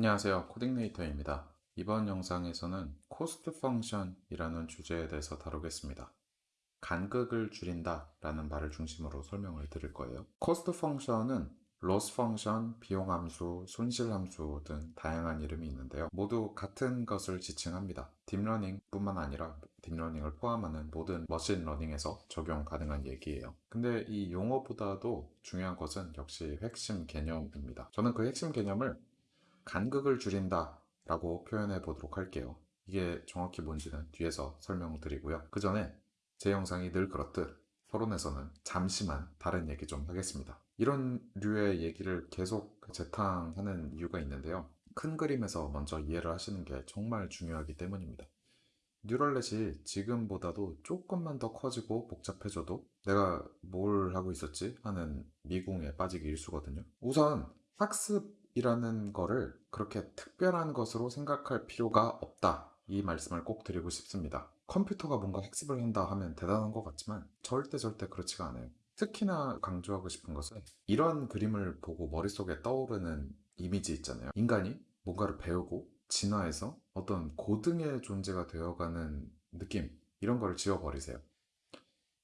안녕하세요 코딩네이터입니다 이번 영상에서는 cost function이라는 주제에 대해서 다루겠습니다 간극을 줄인다 라는 말을 중심으로 설명을 드릴 거예요 cost function은 loss function, 비용 함수, 손실 함수 등 다양한 이름이 있는데요. 모두 같은 것을 지칭합니다. deep learning 뿐만 아니라 deep learning을 포함하는 모든 machine learning에서 적용 가능한 얘기예요. 근데 이 용어보다도 중요한 것은 역시 핵심 개념입니다. 저는 그 핵심 개념을 간극을 줄인다 라고 표현해 보도록 할게요. 이게 정확히 뭔지는 뒤에서 설명드리고요. 그 전에 제 영상이 늘 그렇듯 토론에서는 잠시만 다른 얘기 좀 하겠습니다. 이런 류의 얘기를 계속 재탕하는 이유가 있는데요. 큰 그림에서 먼저 이해를 하시는 게 정말 중요하기 때문입니다. 뉴럴넷이 지금보다도 조금만 더 커지고 복잡해져도 내가 뭘 하고 있었지 하는 미궁에 빠지기 일수거든요. 우선 학습 이라는 거를 그렇게 특별한 것으로 생각할 필요가 없다. 이 말씀을 꼭 드리고 싶습니다. 컴퓨터가 뭔가 학습을 한다 하면 대단한 것 같지만 절대 절대 그렇지가 않아요. 특히나 강조하고 싶은 것은 이런 그림을 보고 머릿속에 떠오르는 이미지 있잖아요. 인간이 뭔가를 배우고 진화해서 어떤 고등의 존재가 되어가는 느낌 이런 걸 지워버리세요.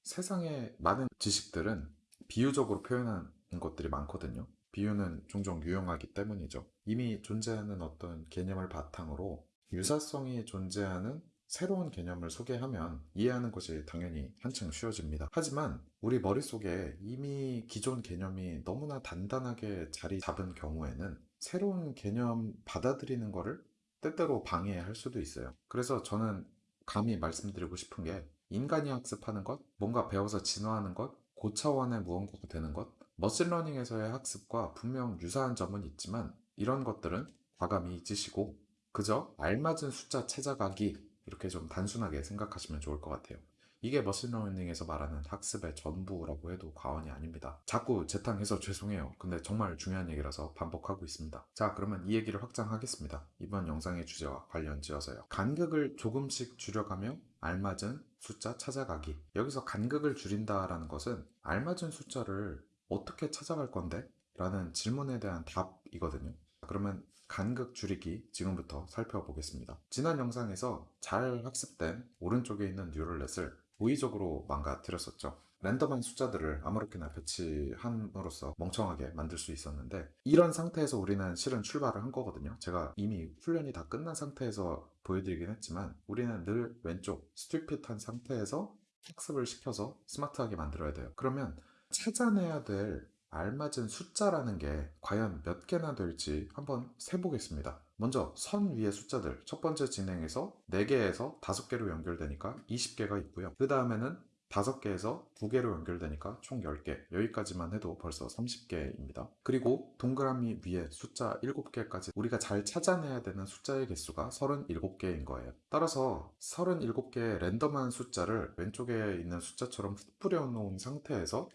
세상의 많은 지식들은 비유적으로 표현하는 것들이 많거든요. 비유는 종종 유용하기 때문이죠. 이미 존재하는 어떤 개념을 바탕으로 유사성이 존재하는 새로운 개념을 소개하면 이해하는 것이 당연히 한층 쉬워집니다. 하지만 우리 머릿속에 이미 기존 개념이 너무나 단단하게 자리 잡은 경우에는 새로운 개념 받아들이는 것을 때때로 방해할 수도 있어요. 그래서 저는 감히 말씀드리고 싶은 게 인간이 학습하는 것, 뭔가 배워서 진화하는 것, 고차원의 무언가가 되는 것, 머신러닝에서의 학습과 분명 유사한 점은 있지만 이런 것들은 과감히 잊으시고 그저 알맞은 숫자 찾아가기 이렇게 좀 단순하게 생각하시면 좋을 것 같아요. 이게 머신러닝에서 말하는 학습의 전부라고 해도 과언이 아닙니다. 자꾸 재탕해서 죄송해요. 근데 정말 중요한 얘기라서 반복하고 있습니다. 자 그러면 이 얘기를 확장하겠습니다. 이번 영상의 주제와 관련 지어서요. 간극을 조금씩 줄여가며 알맞은 숫자 찾아가기. 여기서 간극을 줄인다라는 것은 알맞은 숫자를 어떻게 찾아갈 건데? 라는 질문에 대한 답이거든요. 그러면 간극 줄이기 지금부터 살펴보겠습니다. 지난 영상에서 잘 학습된 오른쪽에 있는 뉴럴넷을 우의적으로 망가뜨렸었죠. 랜덤한 숫자들을 아무렇게나 배치함으로써 멍청하게 만들 수 있었는데 이런 상태에서 우리는 실은 출발을 한 거거든요. 제가 이미 훈련이 다 끝난 상태에서 보여드리긴 했지만 우리는 늘 왼쪽 스튜핏한 상태에서 학습을 시켜서 스마트하게 만들어야 돼요. 그러면 찾아내야 될 알맞은 숫자라는 게 과연 몇 개나 될지 한번 세보겠습니다. 먼저 선 위의 숫자들 첫 번째 진행에서 4개에서 5개로 연결되니까 20개가 있고요. 그 다음에는 5개에서 2개로 연결되니까 총 10개 여기까지만 해도 벌써 30개입니다. 그리고 동그라미 위에 숫자 7개까지 우리가 잘 찾아내야 되는 숫자의 개수가 37개인 거예요. 따라서 37개의 랜덤한 숫자를 왼쪽에 있는 숫자처럼 흩뿌려 놓은 상태에서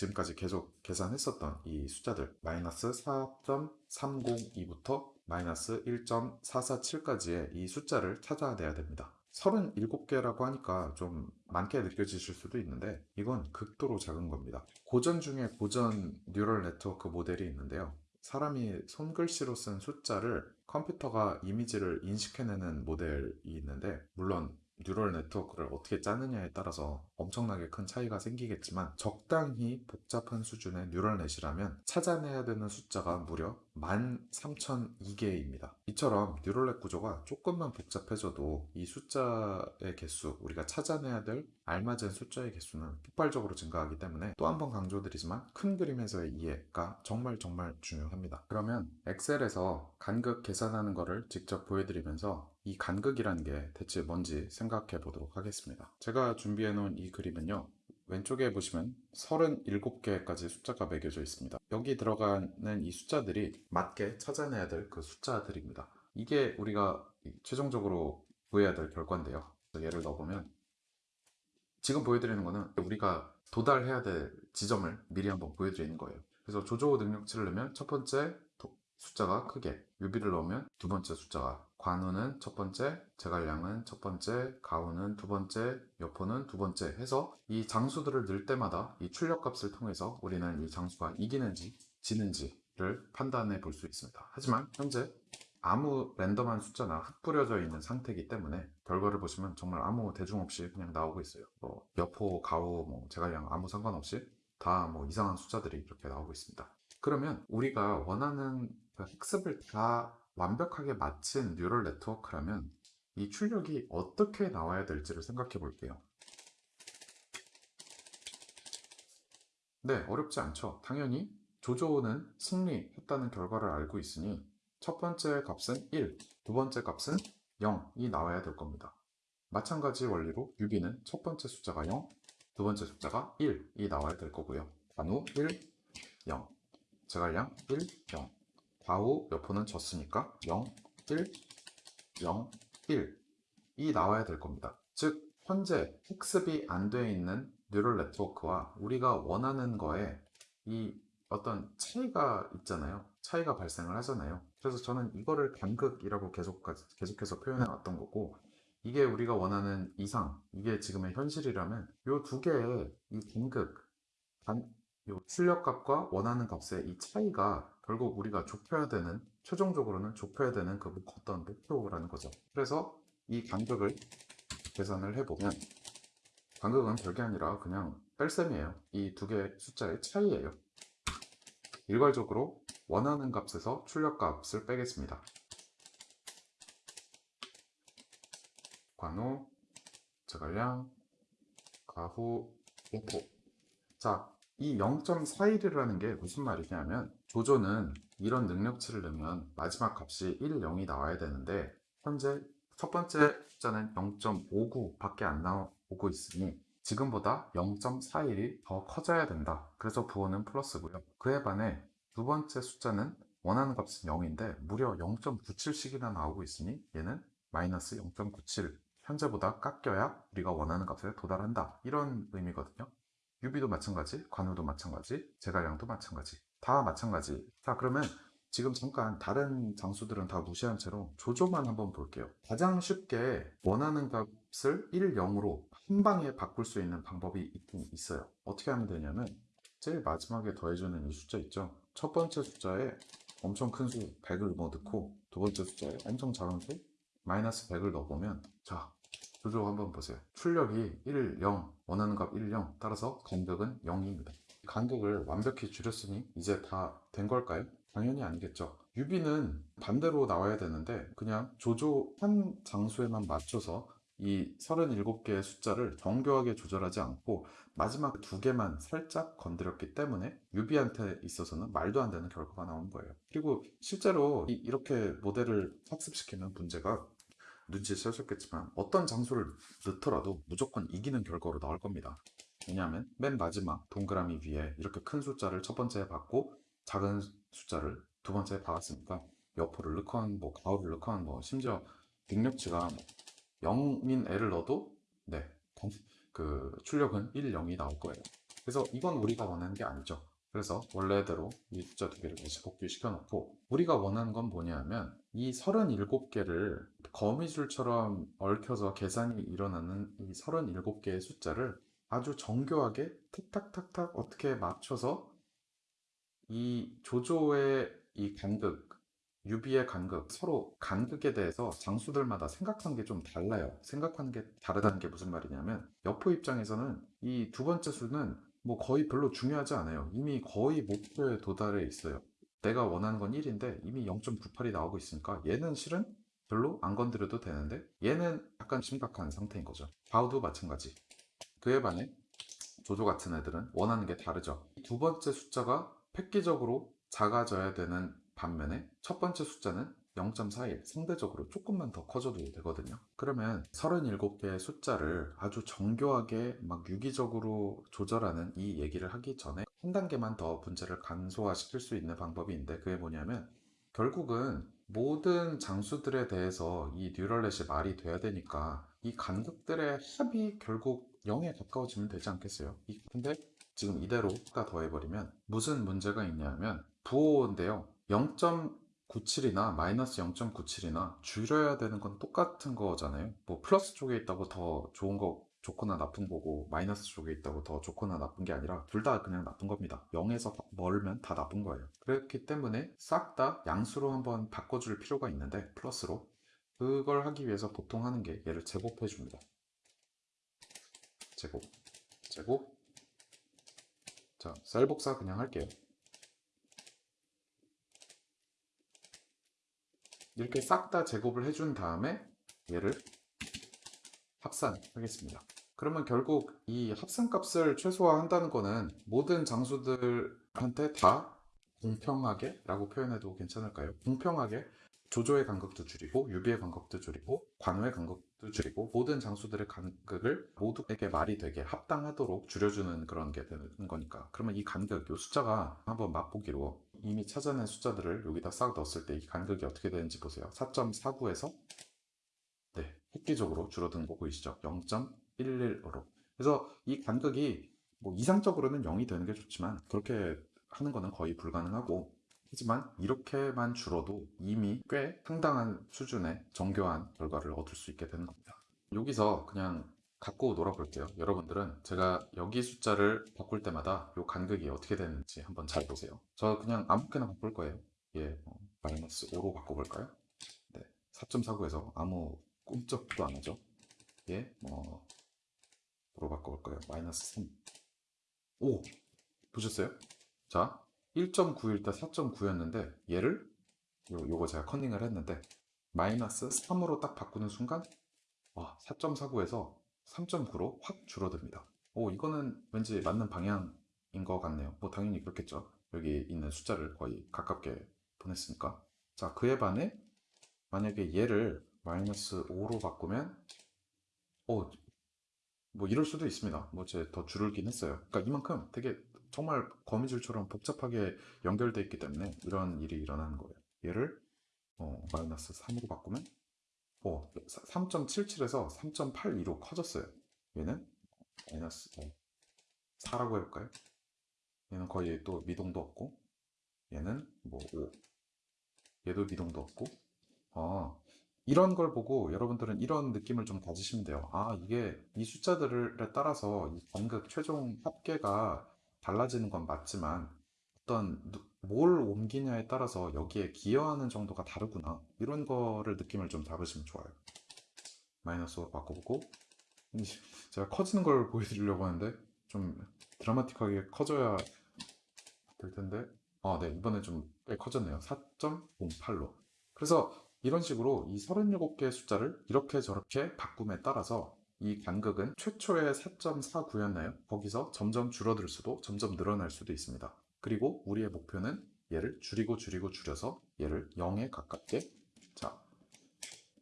지금까지 계속 계산했었던 이 숫자들 마이너스 4.302부터 마이너스 1.447까지의 이 숫자를 찾아내야 됩니다. 37개라고 하니까 좀 많게 느껴지실 수도 있는데 이건 극도로 작은 겁니다. 고전 중에 고전 neural network 모델이 있는데요. 사람이 손글씨로 쓴 숫자를 컴퓨터가 이미지를 인식해내는 모델이 있는데 물론 neural network를 어떻게 짜느냐에 따라서 엄청나게 큰 차이가 생기겠지만 적당히 복잡한 수준의 neural net이라면 찾아내야 되는 숫자가 무려 13,002개입니다. 이처럼 neural net 구조가 조금만 복잡해져도 이 숫자의 개수, 우리가 찾아내야 될 알맞은 숫자의 개수는 폭발적으로 증가하기 때문에 또 한 번 강조드리지만 큰 그림에서의 이해가 정말 정말 중요합니다. 그러면 엑셀에서 간극 계산하는 것을 직접 보여드리면서 이 간극이라는 게 대체 뭔지 생각해 보도록 하겠습니다. 제가 준비해 놓은 이 그림은요. 왼쪽에 보시면 37개까지 숫자가 매겨져 있습니다. 여기 들어가는 이 숫자들이 맞게 찾아내야 될 그 숫자들입니다. 이게 우리가 최종적으로 구해야 될 결과인데요. 예를 넣어보면 지금 보여드리는 거는 우리가 도달해야 될 지점을 미리 한번 보여드리는 거예요. 그래서 조조 능력치를 넣으면 첫 번째 숫자가 크게 유비를 넣으면 두 번째 숫자가 관우는 첫 번째 제갈량은 첫 번째 가우는 두 번째 여포는 두 번째 해서 이 장수들을 넣을 때마다 이 출력값을 통해서 우리는 이 장수가 이기는지 지는지를 판단해 볼 수 있습니다 하지만 현재 아무 랜덤한 숫자나 흩뿌려져 있는 상태이기 때문에 결과를 보시면 정말 아무 대중 없이 그냥 나오고 있어요. 뭐 여포, 가우, 뭐 제갈량 아무 상관없이 다 뭐 이상한 숫자들이 이렇게 나오고 있습니다. 그러면 우리가 원하는 그 학습을 다 완벽하게 마친 뉴럴 네트워크라면 이 출력이 어떻게 나와야 될지를 생각해 볼게요. 네, 어렵지 않죠. 당연히 조조는 승리했다는 결과를 알고 있으니 첫 번째 값은 1, 두 번째 값은 0이 나와야 될 겁니다. 마찬가지 원리로 유비는 첫 번째 숫자가 0, 두 번째 숫자가 1이 나와야 될 거고요. 관우 1, 0, 제갈량 1, 0, 화웅 여포는 졌으니까 0, 1, 0, 1 이 나와야 될 겁니다. 즉 현재 학습이 안 돼 있는 neural network와 우리가 원하는 거에 이 어떤 차이가 있잖아요. 차이가 발생을 하잖아요. 그래서 저는 이거를 간극이라고 계속, 계속해서 표현해 왔던 거고, 이게 우리가 원하는 이상, 이게 지금의 현실이라면, 요두 개의 이 간극, 간, 요 출력값과 원하는 값의 이 차이가 결국 우리가 좁혀야 되는, 최종적으로는 좁혀야 되는 그 어떤 목표라는 거죠. 그래서 이 간극을 계산을 해보면, 간극은 별게 아니라 그냥 뺄셈이에요. 이 두 개의 숫자의 차이예요. 일괄적으로 원하는 값에서 출력값을 빼겠습니다. 관우, 제갈량, 가후, 오포. 자, 이 0.41이라는 게 무슨 말이냐면 조조는 이런 능력치를 넣으면 마지막 값이 1, 0이 나와야 되는데 현재 첫 번째 숫자는 0.59밖에 안 나오고 있으니 지금보다 0.41이 더 커져야 된다. 그래서 부호는 플러스고요. 그에 반해 두 번째 숫자는 원하는 값은 0인데 무려 0.97씩이나 나오고 있으니 얘는 마이너스 0.97 현재보다 깎여야 우리가 원하는 값에 도달한다. 이런 의미거든요. 유비도 마찬가지, 관우도 마찬가지, 제갈량도 마찬가지. 다 마찬가지. 자, 그러면 지금 잠깐 다른 장수들은 다 무시한 채로 조조만 한번 볼게요. 가장 쉽게 원하는 값을 1, 0으로 한 방에 바꿀 수 있는 방법이 있긴 있어요. 어떻게 하면 되냐면 제일 마지막에 더해주는 이 숫자 있죠. 첫 번째 숫자에 엄청 큰 수 100을 뭐 넣고 두 번째 숫자에 엄청 작은 수 마이너스 100을 넣어보면 자 조조 한번 보세요. 출력이 1, 0 원하는 값 1, 0 따라서 간격은 0입니다. 간극을 완벽히 줄였으니 이제 다 된 걸까요? 당연히 아니겠죠. 유비는 반대로 나와야 되는데 그냥 조조 한 장수에만 맞춰서 이 37개의 숫자를 정교하게 조절하지 않고 마지막 두 개만 살짝 건드렸기 때문에 유비한테 있어서는 말도 안 되는 결과가 나온 거예요. 그리고 실제로 이, 이렇게 모델을 학습시키는 문제가 눈치채셨겠지만 어떤 장수를 넣더라도 무조건 이기는 결과로 나올 겁니다. 왜냐하면 맨 마지막 동그라미 위에 이렇게 큰 숫자를 첫 번째에 받고 작은 숫자를 두 번째에 박았으니까 여포를 넣건 뭐 가오를 넣건 뭐 심지어 능력치가 0인 애를 넣어도 네, 그 출력은 1, 0이 나올 거예요. 그래서 이건 우리가 원하는 게 아니죠. 그래서 원래대로 이 숫자 두 개를 다시 복귀시켜 놓고 우리가 원하는 건 뭐냐면 이 37개를 거미줄처럼 얽혀서 계산이 일어나는 이 37개의 숫자를 아주 정교하게 탁탁탁탁 어떻게 맞춰서 이 조조의 이 간극 유비의 간극, 서로 간극에 대해서 장수들마다 생각하는 게 좀 달라요. 생각하는 게 다르다는 게 무슨 말이냐면 여포 입장에서는 이 두 번째 수는 뭐 거의 별로 중요하지 않아요. 이미 거의 목표에 도달해 있어요. 내가 원하는 건 1인데 이미 0.98이 나오고 있으니까 얘는 실은 별로 안 건드려도 되는데 얘는 약간 심각한 상태인 거죠. 바우도 마찬가지. 그에 반해 조조 같은 애들은 원하는 게 다르죠. 두 번째 숫자가 획기적으로 작아져야 되는 반면에 첫 번째 숫자는 0.41 상대적으로 조금만 더 커져도 되거든요 그러면 37개의 숫자를 아주 정교하게 막 유기적으로 조절하는 이 얘기를 하기 전에 한 단계만 더 문제를 간소화시킬 수 있는 방법이 있는데 그게 뭐냐면 결국은 모든 장수들에 대해서 이 뉴럴넷이 말이 돼야 되니까 이 간극들의 합이 결국 0에 가까워지면 되지 않겠어요? 근데 지금 이대로 가 더해버리면 무슨 문제가 있냐면 부호인데요 0.97이나 마이너스 0.97이나 줄여야 되는 건 똑같은 거잖아요. 뭐 플러스 쪽에 있다고 더 좋은 거 좋거나 나쁜 거고 마이너스 쪽에 있다고 더 좋거나 나쁜 게 아니라 둘 다 그냥 나쁜 겁니다. 0에서 멀면 다 나쁜 거예요. 그렇기 때문에 싹 다 양수로 한번 바꿔줄 필요가 있는데 플러스로 그걸 하기 위해서 보통 하는 게 얘를 제곱해 줍니다. 제곱, 제곱. 자, 셀복사 그냥 할게요. 이렇게 싹 다 제곱을 해준 다음에 얘를 합산하겠습니다. 그러면 결국 이 합산값을 최소화한다는 거는 모든 장수들한테 다 공평하게 라고 표현해도 괜찮을까요? 공평하게 조조의 간극도 줄이고 유비의 간극도 줄이고 관우의 간극도 줄이고 모든 장수들의 간극을 모두에게 말이 되게 합당하도록 줄여주는 그런 게 되는 거니까 그러면 이 간극, 이 숫자가 한번 맛보기로 이미 찾아낸 숫자들을 여기다 싹 넣었을 때 이 간극이 어떻게 되는지 보세요 4.49에서 네, 획기적으로 줄어든 거 보이시죠? 0.11으로. 그래서 이 간극이 뭐 이상적으로는 0이 되는 게 좋지만 그렇게 하는 거는 거의 불가능하고 하지만 이렇게만 줄어도 이미 꽤 상당한 수준의 정교한 결과를 얻을 수 있게 되는 겁니다. 여기서 그냥 갖고 놀아볼게요. 여러분들은 제가 여기 숫자를 바꿀 때마다 이 간극이 어떻게 되는지 한번 잘 보세요. 저 그냥 아무렇게나 바꿀 거예요. 예, 어, 마이너스 5로 바꿔볼까요? 네, 4.49에서 아무 꿈쩍도 안 하죠. 예, 뭐, 뭐로 바꿔볼까요? 마이너스 3. 오! 보셨어요? 자, 1.9일 때 4.9였는데, 얘를, 요, 요거 제가 컨닝을 했는데, 마이너스 3으로 딱 바꾸는 순간, 와, 4.49에서 3.9로 확 줄어듭니다. 오, 이거는 왠지 맞는 방향인 것 같네요. 뭐, 당연히 그렇겠죠. 여기 있는 숫자를 거의 가깝게 보냈으니까. 자, 그에 반해, 만약에 얘를 마이너스 5로 바꾸면 어, 뭐 이럴 수도 있습니다. 뭐 제 더 줄을긴 했어요. 그러니까 이만큼 되게 정말 거미줄처럼 복잡하게 연결돼 있기 때문에 이런 일이 일어나는 거예요. 얘를 어, 마이너스 3으로 바꾸면 어, 3.77에서 3.82로 커졌어요. 얘는 마이너스 4라고 해볼까요? 얘는 거의 또 미동도 없고 얘는 뭐 5. 얘도 미동도 없고 아, 이런 걸 보고 여러분들은 이런 느낌을 좀 가지시면 돼요. 아, 이게 이 숫자들에 따라서 이 간극 최종 합계가 달라지는 건 맞지만 어떤 누- 뭘 옮기냐에 따라서 여기에 기여하는 정도가 다르구나. 이런 거를 느낌을 좀 잡으시면 좋아요. 마이너스로 바꿔보고 제가 커지는 걸 보여드리려고 하는데 좀 드라마틱하게 커져야 될 텐데 아, 네, 이번에 좀 꽤 커졌네요. 4.08로. 그래서 이런 식으로 이 37개의 숫자를 이렇게 저렇게 바꿈에 따라서 이 간극은 최초의 4.49였나요? 거기서 점점 줄어들 수도 점점 늘어날 수도 있습니다. 그리고 우리의 목표는 얘를 줄이고 줄이고 줄여서 얘를 0에 가깝게 자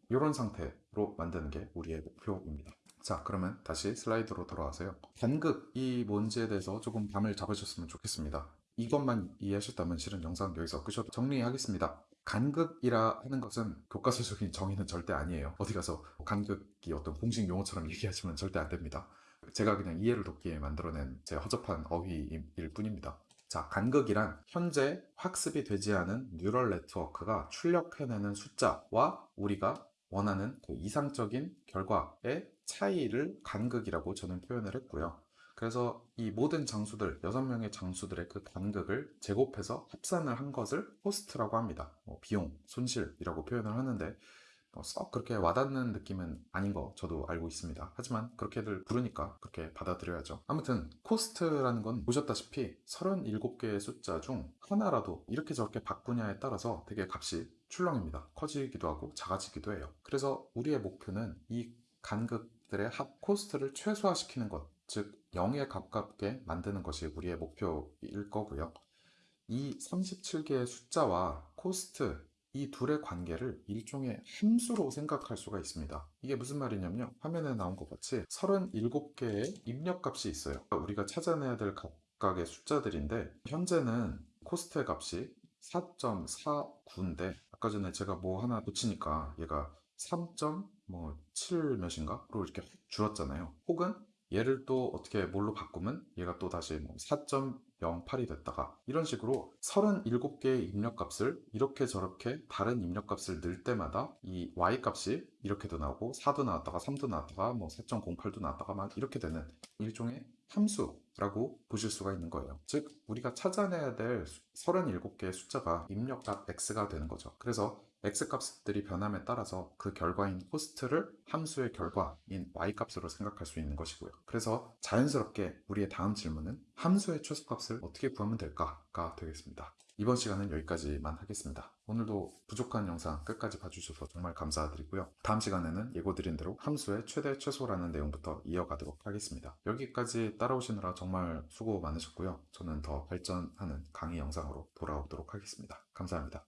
이런 상태로 만드는 게 우리의 목표입니다. 자 그러면 다시 슬라이드로 돌아와서요. 간극이 뭔지에 대해서 조금 감을 잡으셨으면 좋겠습니다. 이것만 이해하셨다면 실은 영상 여기서 끄셔도 정리하겠습니다. 간극이라 하는 것은 교과서적인 정의는 절대 아니에요. 어디 가서 간극이 어떤 공식 용어처럼 얘기하시면 절대 안 됩니다. 제가 그냥 이해를 돕기에 만들어낸 제 허접한 어휘일 뿐입니다. 자, 간극이란 현재 학습이 되지 않은 뉴럴 네트워크가 출력해내는 숫자와 우리가 원하는 그 이상적인 결과의 차이를 간극이라고 저는 표현을 했고요. 그래서 이 모든 장수들, 6명의 장수들의 그 간극을 제곱해서 합산을 한 것을 cost라고 합니다. 뭐 비용, 손실이라고 표현을 하는데 어, 썩 그렇게 와닿는 느낌은 아닌 거 저도 알고 있습니다. 하지만 그렇게들 부르니까 그렇게 받아들여야죠. 아무튼 cost라는 건 보셨다시피 37개의 숫자 중 하나라도 이렇게 저렇게 바꾸냐에 따라서 되게 값이 출렁입니다. 커지기도 하고 작아지기도 해요. 그래서 우리의 목표는 이 간극들의 합 cost를 최소화시키는 것, 즉 0에 가깝게 만드는 것이 우리의 목표일 거고요. 이 37개의 숫자와 cost 이 둘의 관계를 일종의 함수로 생각할 수가 있습니다. 이게 무슨 말이냐면요. 화면에 나온 것 같이 37개의 입력값이 있어요. 우리가 찾아내야 될 각각의 숫자들인데 현재는 cost의 값이 4.49인데 아까 전에 제가 뭐 하나 고치니까 얘가 3.7 몇인가로 이렇게 확 줄었잖아요. 혹은 얘를 또 어떻게 뭘로 바꾸면 얘가 또 다시 뭐 4.08이 됐다가 이런 식으로 37개의 입력값을 이렇게 저렇게 다른 입력값을 넣을 때마다 이 y 값이 이렇게도 나오고 4도 나왔다가 3도 나왔다가 뭐 4.08도 나왔다가 막 이렇게 되는 일종의 함수라고 보실 수가 있는 거예요. 즉 우리가 찾아내야 될 37개의 숫자가 입력값 x가 되는 거죠. 그래서 x 값들이 변함에 따라서 그 결과인 코스트를 함수의 결과인 y 값으로 생각할 수 있는 것이고요. 그래서 자연스럽게 우리의 다음 질문은 함수의 최소값을 어떻게 구하면 될까가 되겠습니다. 이번 시간은 여기까지만 하겠습니다. 오늘도 부족한 영상 끝까지 봐주셔서 정말 감사드리고요. 다음 시간에는 예고드린 대로 함수의 최대 최소라는 내용부터 이어가도록 하겠습니다. 여기까지 따라오시느라 정말 수고 많으셨고요. 저는 더 발전하는 강의 영상으로 돌아오도록 하겠습니다. 감사합니다.